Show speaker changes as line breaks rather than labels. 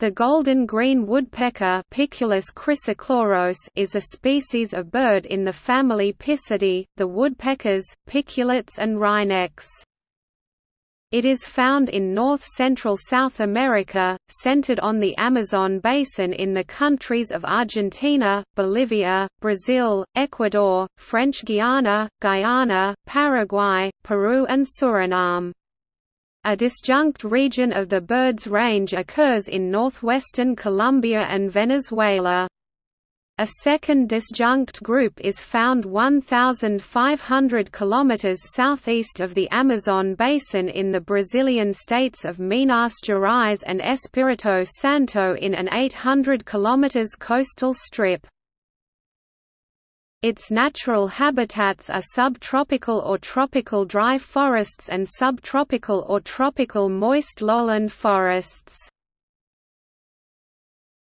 The golden green woodpecker is a species of bird in the family Picidae, the woodpeckers, piculets and wrynecks. It is found in north-central South America, centered on the Amazon basin in the countries of Argentina, Bolivia, Brazil, Ecuador, French Guiana, Guyana, Paraguay, Peru and Suriname. A disjunct region of the bird's range occurs in northwestern Colombia and Venezuela. A second disjunct group is found 1,500 km southeast of the Amazon basin in the Brazilian states of Minas Gerais and Espírito Santo in an 800 km coastal strip. Its natural habitats are subtropical or tropical dry forests and subtropical or tropical moist lowland forests.